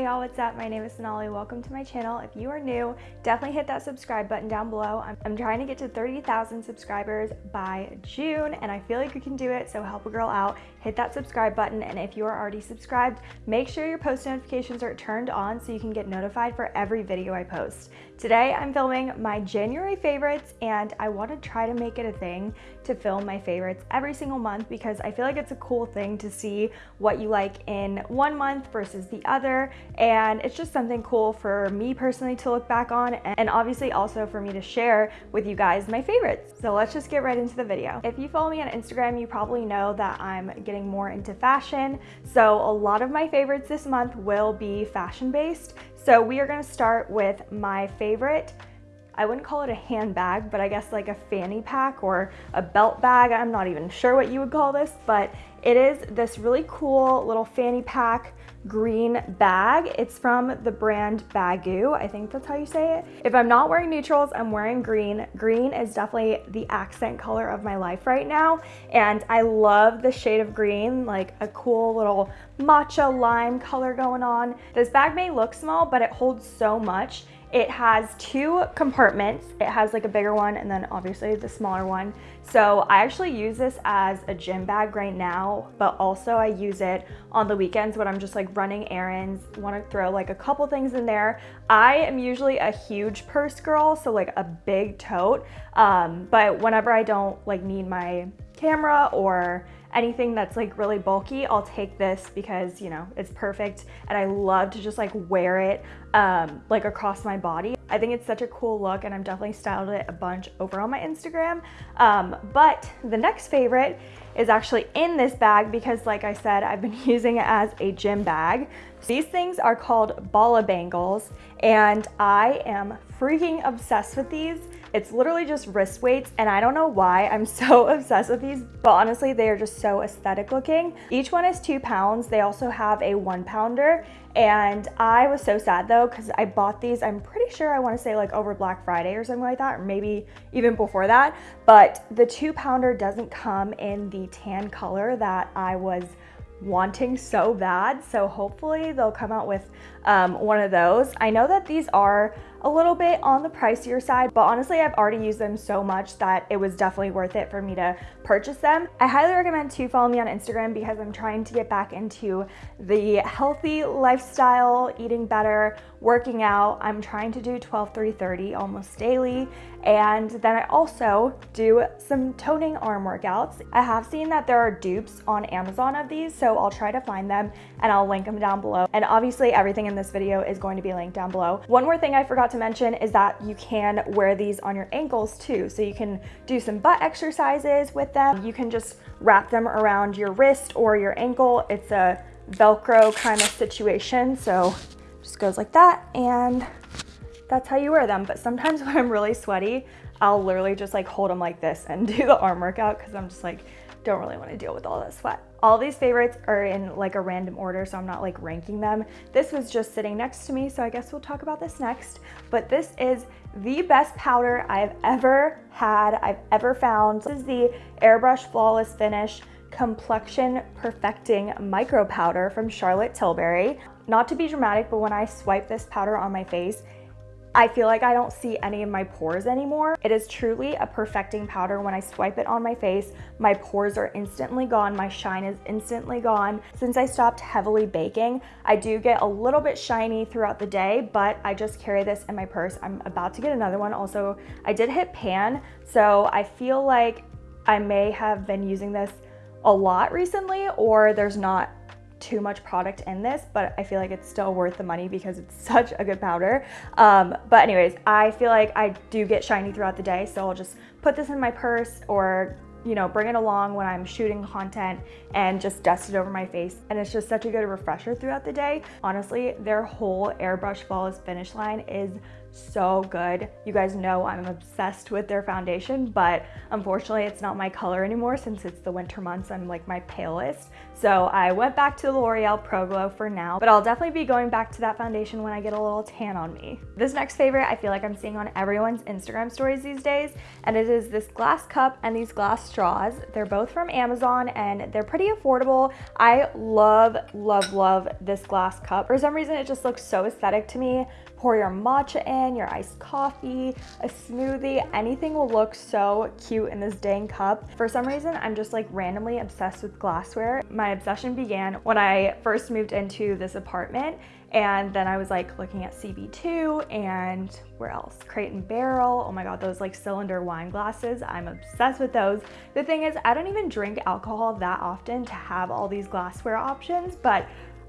Hey y'all, what's up? My name is Sonali. Welcome to my channel. If you are new, definitely hit that subscribe button down below. I'm, I'm trying to get to 30,000 subscribers by June and I feel like you can do it, so help a girl out. Hit that subscribe button and if you are already subscribed, make sure your post notifications are turned on so you can get notified for every video I post. Today I'm filming my January favorites and I want to try to make it a thing to film my favorites every single month because I feel like it's a cool thing to see what you like in one month versus the other and it's just something cool for me personally to look back on and obviously also for me to share with you guys my favorites. So let's just get right into the video. If you follow me on Instagram, you probably know that I'm getting more into fashion. So a lot of my favorites this month will be fashion based. So we are gonna start with my favorite I wouldn't call it a handbag, but I guess like a fanny pack or a belt bag. I'm not even sure what you would call this, but it is this really cool little fanny pack green bag. It's from the brand Baggu. I think that's how you say it. If I'm not wearing neutrals, I'm wearing green. Green is definitely the accent color of my life right now. And I love the shade of green, like a cool little matcha lime color going on. This bag may look small, but it holds so much. It has two compartments. It has like a bigger one and then obviously the smaller one. So I actually use this as a gym bag right now, but also I use it on the weekends when I'm just like running errands, want to throw like a couple things in there. I am usually a huge purse girl, so like a big tote. Um, but whenever I don't like need my camera or anything that's like really bulky, I'll take this because, you know, it's perfect. And I love to just like wear it um, like across my body. I think it's such a cool look and I'm definitely styled it a bunch over on my Instagram. Um, but the next favorite is actually in this bag because like I said, I've been using it as a gym bag. These things are called Bala bangles and I am freaking obsessed with these. It's literally just wrist weights and I don't know why I'm so obsessed with these, but honestly, they are just so aesthetic looking. Each one is two pounds. They also have a one pounder and I was so sad though because I bought these, I'm pretty sure I want to say like over Black Friday or something like that, or maybe even before that. But the two pounder doesn't come in the tan color that I was wanting so bad. So hopefully they'll come out with um, one of those. I know that these are a little bit on the pricier side, but honestly, I've already used them so much that it was definitely worth it for me to purchase them. I highly recommend to follow me on Instagram because I'm trying to get back into the healthy lifestyle, eating better, working out. I'm trying to do 12, 3, 30 almost daily. And then I also do some toning arm workouts. I have seen that there are dupes on Amazon of these, so I'll try to find them and I'll link them down below. And obviously everything in this video is going to be linked down below. One more thing I forgot to mention is that you can wear these on your ankles too. So you can do some butt exercises with them. You can just wrap them around your wrist or your ankle. It's a Velcro kind of situation. So just goes like that and that's how you wear them. But sometimes when I'm really sweaty, I'll literally just like hold them like this and do the arm workout because I'm just like, don't really want to deal with all that sweat. All these favorites are in like a random order, so I'm not like ranking them. This was just sitting next to me, so I guess we'll talk about this next. But this is the best powder I've ever had, I've ever found. This is the Airbrush Flawless Finish Complexion Perfecting Micro Powder from Charlotte Tilbury. Not to be dramatic, but when I swipe this powder on my face, I feel like I don't see any of my pores anymore. It is truly a perfecting powder. When I swipe it on my face, my pores are instantly gone. My shine is instantly gone. Since I stopped heavily baking, I do get a little bit shiny throughout the day, but I just carry this in my purse. I'm about to get another one. Also, I did hit pan, so I feel like I may have been using this a lot recently or there's not too much product in this, but I feel like it's still worth the money because it's such a good powder. Um, but anyways, I feel like I do get shiny throughout the day, so I'll just put this in my purse or you know, bring it along when I'm shooting content and just dust it over my face. And it's just such a good refresher throughout the day. Honestly, their whole airbrush flawless finish line is so good. You guys know I'm obsessed with their foundation, but unfortunately it's not my color anymore since it's the winter months. I'm like my palest. So I went back to the L'Oreal Pro Glow for now, but I'll definitely be going back to that foundation when I get a little tan on me. This next favorite I feel like I'm seeing on everyone's Instagram stories these days, and it is this glass cup and these glass straws. They're both from Amazon and they're pretty affordable. I love, love, love this glass cup. For some reason, it just looks so aesthetic to me pour your matcha in, your iced coffee, a smoothie, anything will look so cute in this dang cup. For some reason, I'm just like randomly obsessed with glassware. My obsession began when I first moved into this apartment and then I was like looking at CB2 and where else? Crate and Barrel. Oh my God, those like cylinder wine glasses. I'm obsessed with those. The thing is, I don't even drink alcohol that often to have all these glassware options, but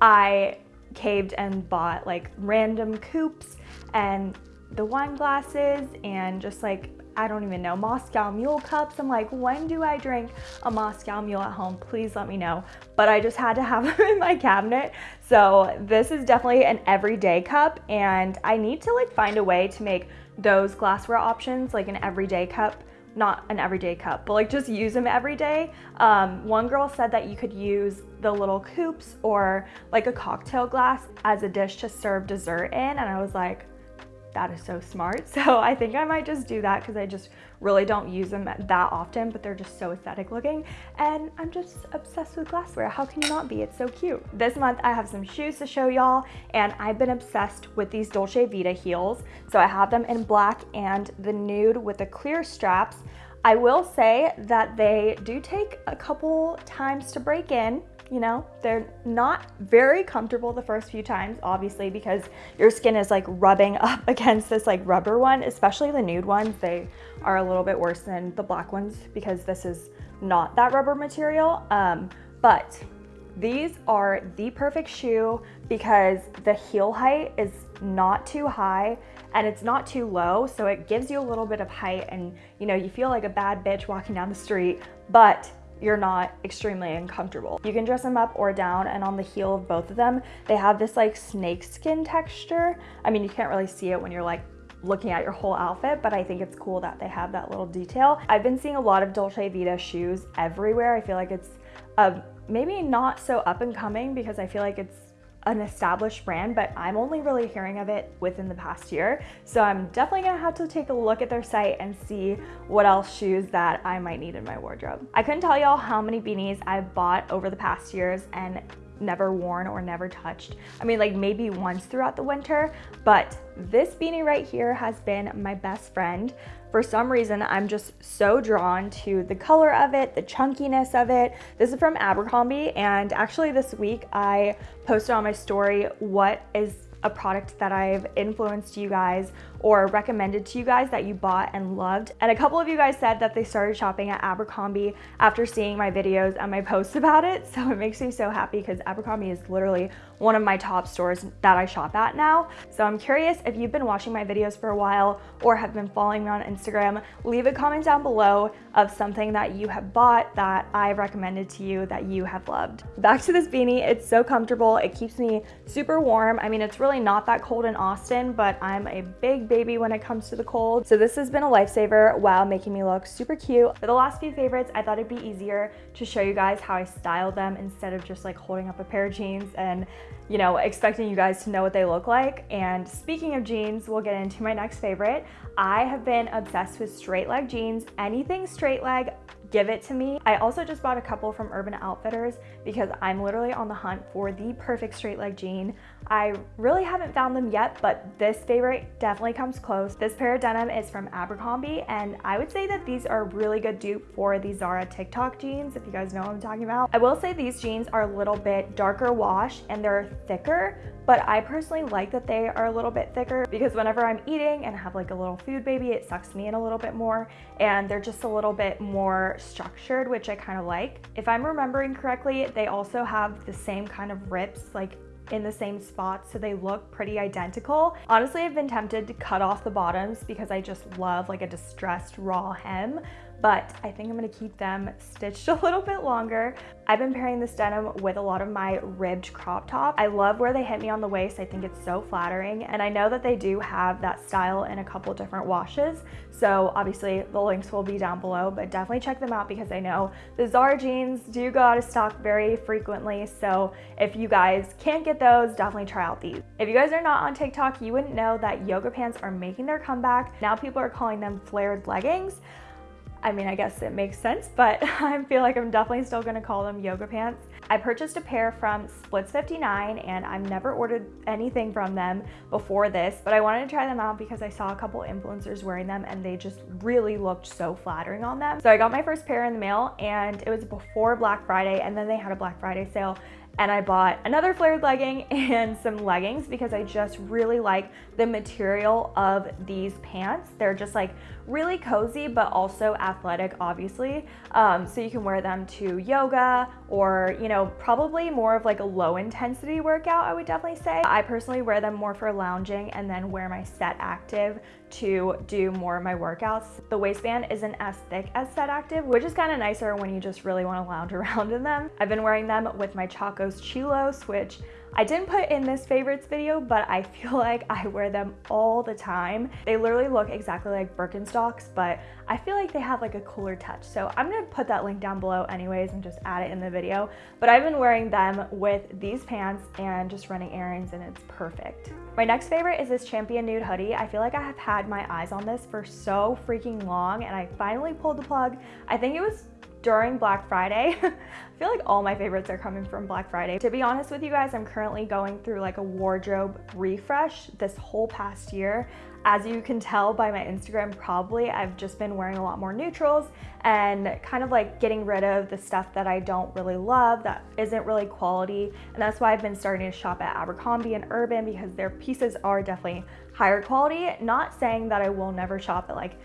I caved and bought like random coupes and the wine glasses and just like I don't even know, Moscow Mule cups. I'm like, when do I drink a Moscow Mule at home? Please let me know. But I just had to have them in my cabinet. So this is definitely an everyday cup and I need to like find a way to make those glassware options like an everyday cup not an everyday cup, but like just use them every day. Um, one girl said that you could use the little coupes or like a cocktail glass as a dish to serve dessert in. And I was like, that is so smart. So I think I might just do that because I just really don't use them that often, but they're just so aesthetic looking. And I'm just obsessed with glassware. How can you not be? It's so cute. This month I have some shoes to show y'all and I've been obsessed with these Dolce Vita heels. So I have them in black and the nude with the clear straps. I will say that they do take a couple times to break in you know, they're not very comfortable the first few times, obviously, because your skin is like rubbing up against this like rubber one, especially the nude ones. They are a little bit worse than the black ones because this is not that rubber material. Um, but these are the perfect shoe because the heel height is not too high and it's not too low. So it gives you a little bit of height and you know, you feel like a bad bitch walking down the street, but you're not extremely uncomfortable. You can dress them up or down and on the heel of both of them, they have this like snake skin texture. I mean, you can't really see it when you're like looking at your whole outfit, but I think it's cool that they have that little detail. I've been seeing a lot of Dolce Vita shoes everywhere. I feel like it's uh, maybe not so up and coming because I feel like it's an established brand, but I'm only really hearing of it within the past year. So I'm definitely gonna have to take a look at their site and see what else shoes that I might need in my wardrobe. I couldn't tell y'all how many beanies I've bought over the past years and never worn or never touched. I mean, like maybe once throughout the winter, but this beanie right here has been my best friend. For some reason, I'm just so drawn to the color of it, the chunkiness of it. This is from Abercrombie, and actually this week I posted on my story what is a product that I've influenced you guys or recommended to you guys that you bought and loved. And a couple of you guys said that they started shopping at Abercrombie after seeing my videos and my posts about it. So it makes me so happy because Abercrombie is literally one of my top stores that I shop at now. So I'm curious if you've been watching my videos for a while or have been following me on Instagram, leave a comment down below of something that you have bought that I've recommended to you that you have loved. Back to this beanie, it's so comfortable. It keeps me super warm. I mean, it's really not that cold in Austin, but I'm a big baby when it comes to the cold. So this has been a lifesaver while making me look super cute. For the last few favorites, I thought it'd be easier to show you guys how I styled them instead of just like holding up a pair of jeans and you know, expecting you guys to know what they look like. And speaking of jeans, we'll get into my next favorite. I have been obsessed with straight leg jeans. Anything straight leg, give it to me. I also just bought a couple from Urban Outfitters because I'm literally on the hunt for the perfect straight leg jean. I really haven't found them yet, but this favorite definitely comes close. This pair of denim is from Abercrombie, and I would say that these are a really good dupe for the Zara TikTok jeans, if you guys know what I'm talking about. I will say these jeans are a little bit darker wash and they're thicker, but I personally like that they are a little bit thicker because whenever I'm eating and have like a little food baby, it sucks me in a little bit more and they're just a little bit more structured, which I kind of like. If I'm remembering correctly, they also have the same kind of rips like in the same spot so they look pretty identical. Honestly, I've been tempted to cut off the bottoms because I just love like a distressed raw hem, but I think I'm gonna keep them stitched a little bit longer. I've been pairing this denim with a lot of my ribbed crop top. I love where they hit me on the waist. I think it's so flattering. And I know that they do have that style in a couple different washes. So obviously the links will be down below, but definitely check them out because I know the Zara jeans do go out of stock very frequently. So if you guys can't get those, definitely try out these. If you guys are not on TikTok, you wouldn't know that yoga pants are making their comeback. Now people are calling them flared leggings. I mean, I guess it makes sense, but I feel like I'm definitely still gonna call them yoga pants. I purchased a pair from Splits 59 and I've never ordered anything from them before this, but I wanted to try them out because I saw a couple influencers wearing them and they just really looked so flattering on them. So I got my first pair in the mail and it was before Black Friday and then they had a Black Friday sale and I bought another flared legging and some leggings because I just really like the material of these pants. They're just like really cozy, but also athletic, obviously. Um, so you can wear them to yoga or, you know, probably more of like a low intensity workout, I would definitely say. I personally wear them more for lounging and then wear my set active to do more of my workouts. The waistband isn't as thick as set active, which is kind of nicer when you just really want to lounge around in them. I've been wearing them with my Chacos Chillos, which I didn't put in this favorites video, but I feel like I wear them all the time. They literally look exactly like Birkenstocks, but I feel like they have like a cooler touch. So I'm gonna put that link down below anyways and just add it in the video. But I've been wearing them with these pants and just running errands and it's perfect. My next favorite is this Champion Nude hoodie. I feel like I have had my eyes on this for so freaking long and I finally pulled the plug. I think it was during Black Friday. I feel like all my favorites are coming from Black Friday. To be honest with you guys, I'm currently going through like a wardrobe refresh this whole past year. As you can tell by my Instagram, probably I've just been wearing a lot more neutrals and kind of like getting rid of the stuff that I don't really love that isn't really quality. And that's why I've been starting to shop at Abercrombie and Urban because their pieces are definitely higher quality. Not saying that I will never shop at like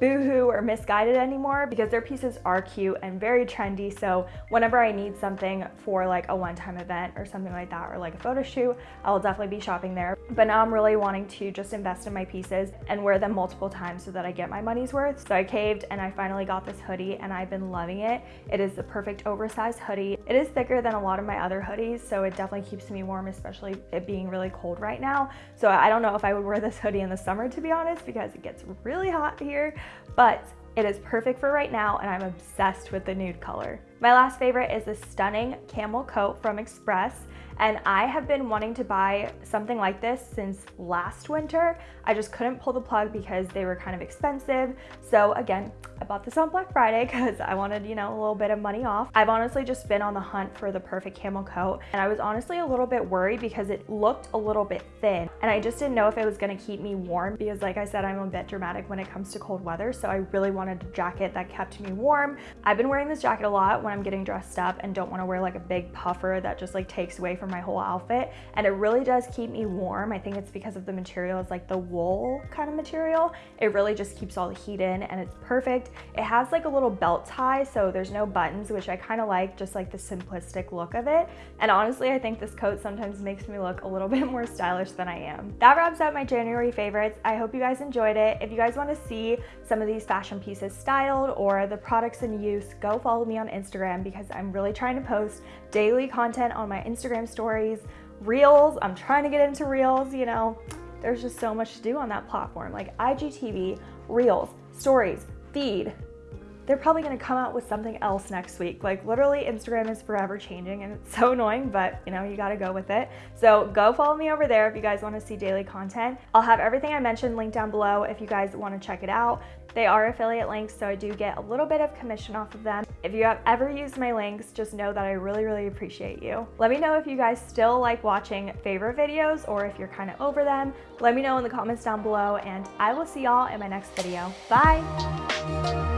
boohoo or Missguided anymore because their pieces are cute and very trendy. So whenever I need something for like a one-time event or something like that, or like a photo shoot, I will definitely be shopping there. But now I'm really wanting to just invest in my pieces and wear them multiple times so that I get my money's worth. So I caved and I finally got this hoodie and I've been loving it. It is the perfect oversized hoodie. It is thicker than a lot of my other hoodies, so it definitely keeps me warm, especially it being really cold right now. So I don't know if I would wear this hoodie in the summer, to be honest, because it gets really hot here but it is perfect for right now and I'm obsessed with the nude color. My last favorite is this stunning camel coat from Express and I have been wanting to buy something like this since last winter. I just couldn't pull the plug because they were kind of expensive. So again, I bought this on Black Friday because I wanted, you know, a little bit of money off. I've honestly just been on the hunt for the perfect camel coat and I was honestly a little bit worried because it looked a little bit thin and I just didn't know if it was gonna keep me warm because like I said, I'm a bit dramatic when it comes to cold weather. So I really wanted a jacket that kept me warm. I've been wearing this jacket a lot when I'm getting dressed up and don't wanna wear like a big puffer that just like takes away from my whole outfit and it really does keep me warm. I think it's because of the material, it's like the wool kind of material. It really just keeps all the heat in and it's perfect. It has like a little belt tie so there's no buttons which I kind of like just like the simplistic look of it and honestly I think this coat sometimes makes me look a little bit more stylish than I am. That wraps up my January favorites. I hope you guys enjoyed it. If you guys want to see some of these fashion pieces styled or the products in use, go follow me on Instagram because I'm really trying to post daily content on my Instagram stories, reels. I'm trying to get into reels, you know. There's just so much to do on that platform like IGTV, reels, stories, feed, they're probably gonna come out with something else next week. Like literally Instagram is forever changing and it's so annoying, but you know, you gotta go with it. So go follow me over there if you guys wanna see daily content. I'll have everything I mentioned linked down below if you guys wanna check it out. They are affiliate links, so I do get a little bit of commission off of them. If you have ever used my links, just know that I really, really appreciate you. Let me know if you guys still like watching favorite videos or if you're kind of over them. Let me know in the comments down below and I will see y'all in my next video. Bye! Música